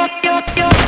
yo, yo, yo.